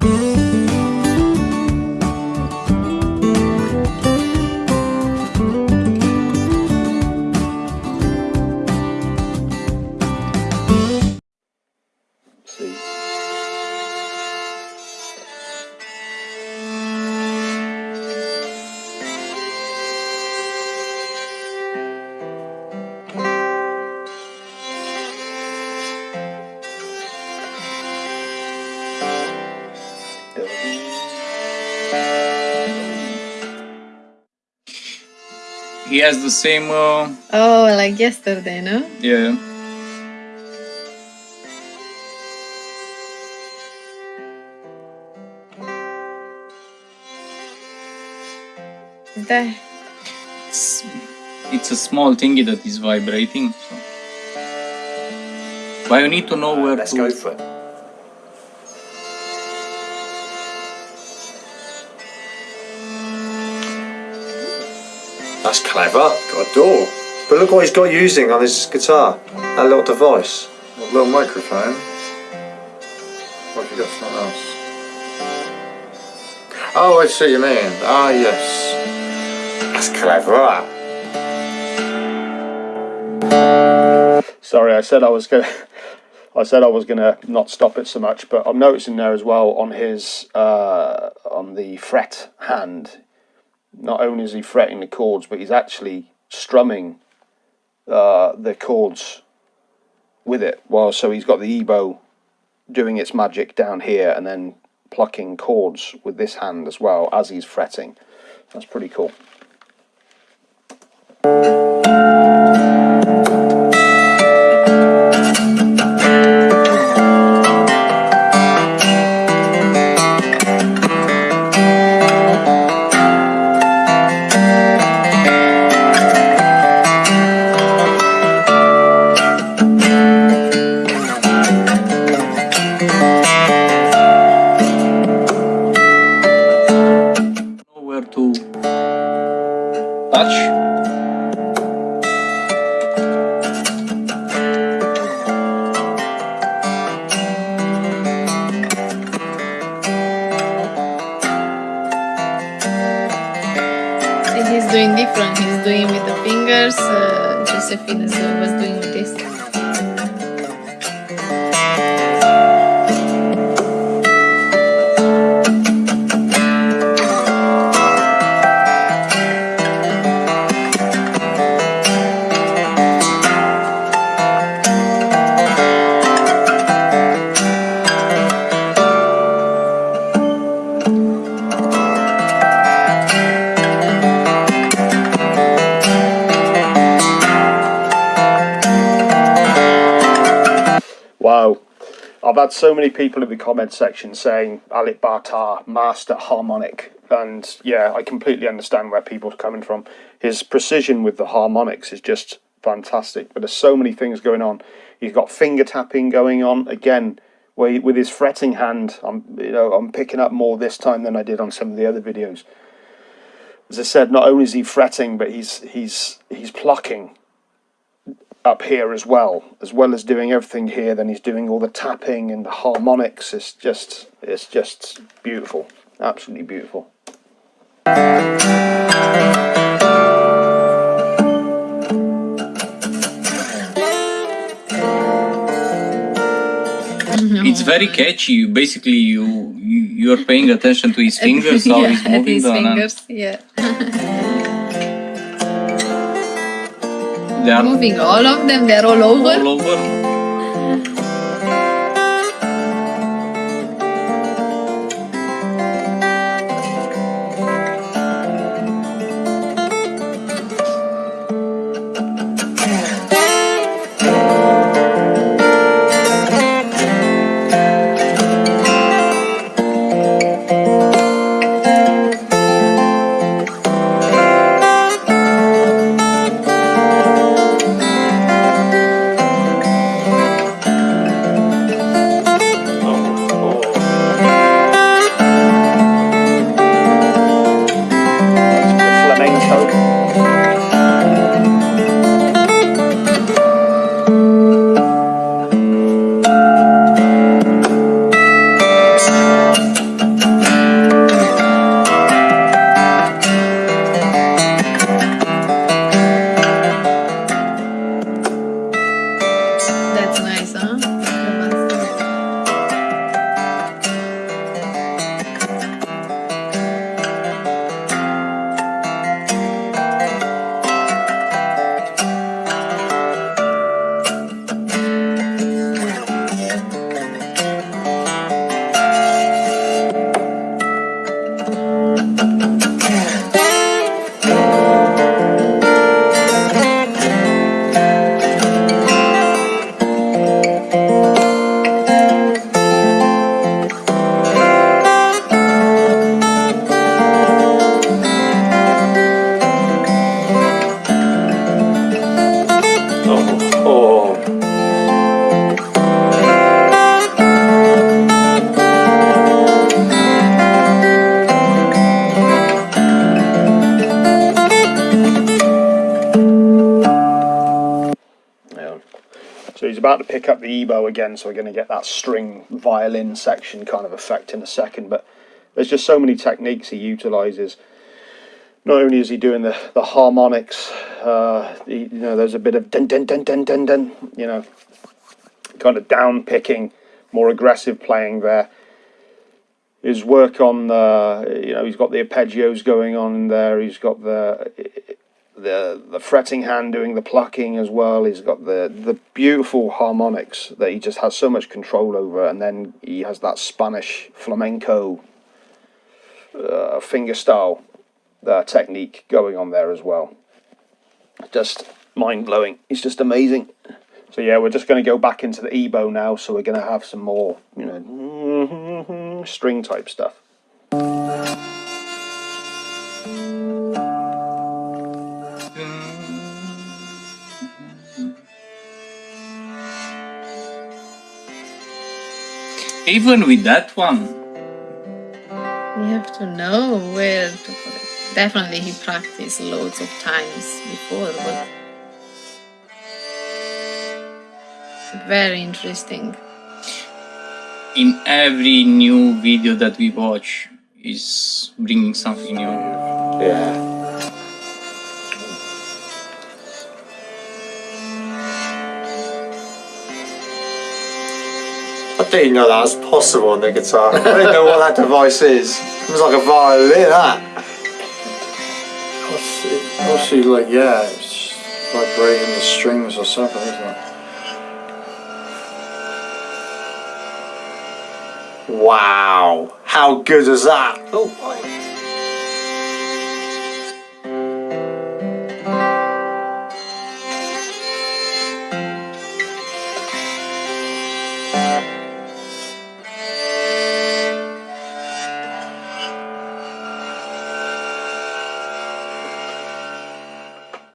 嗯。He has the same. Uh, oh, like yesterday, no? Yeah. There. It's, it's a small thingy that is vibrating. So. But you need to know where Let's to. go for it. That's clever. Got a door. But look what he's got using on his guitar. That little device. A little microphone. What have you got something else? Oh, I see what you mean. Ah, yes. That's clever, that. Sorry, I said I was going to... I said I was going to not stop it so much, but I'm noticing there as well on his uh, on the fret hand. Not only is he fretting the chords, but he's actually strumming uh, the chords with it. Well, so he's got the ebow doing its magic down here, and then plucking chords with this hand as well as he's fretting. That's pretty cool. He's doing different. He's doing with the fingers. Uh, Josephine uh, was doing with this. I've had so many people in the comment section saying Alip Ba Ta, master harmonic. And yeah, I completely understand where people are coming from. His precision with the harmonics is just fantastic. But there's so many things going on. He's got finger tapping going on. Again, with his fretting hand, I'm you know, I'm picking up more this time than I did on some of the other videos. As I said, not only is he fretting, but he's he's he's plucking up here as well, as well as doing everything here. Then he's doing all the tapping and the harmonics. It's just, it's just beautiful, absolutely beautiful. Mm-hmm. It's very catchy. You- Basically, you, you you're paying attention to his fingers, how yeah, he's moving his the fingers. Yeah. They are Moving all of them. They're all over. all over. About to pick up the ebow again, so we're going to get that string violin section kind of effect in a second. But there's just so many techniques he utilizes. Not only is he doing the, the harmonics, uh, he, you know, there's a bit of dun dun dun dun dun dun, you know, kind of down picking, more aggressive playing there. His work on the, you know, he's got the arpeggios going on there. He's got the the the fretting hand doing the plucking as well. He's got the the beautiful harmonics that he just has so much control over, and then he has that Spanish flamenco uh, finger style uh, technique going on there as well. Just mind blowing. It's just amazing. So yeah, we're just going to go back into the ebow now. So we're going to have some more, you know, string type stuff. Even with that one, You have to know where to put it. Definitely he practiced loads of times before, but very interesting. in every new video that we watch, is bringing something new. Yeah. I didn't know that was possible on the guitar. I didn't know what that device is. It was like a violin, that. Mostly like, yeah, it's vibrating the strings or something, isn't it? Wow. How good is that? Oh,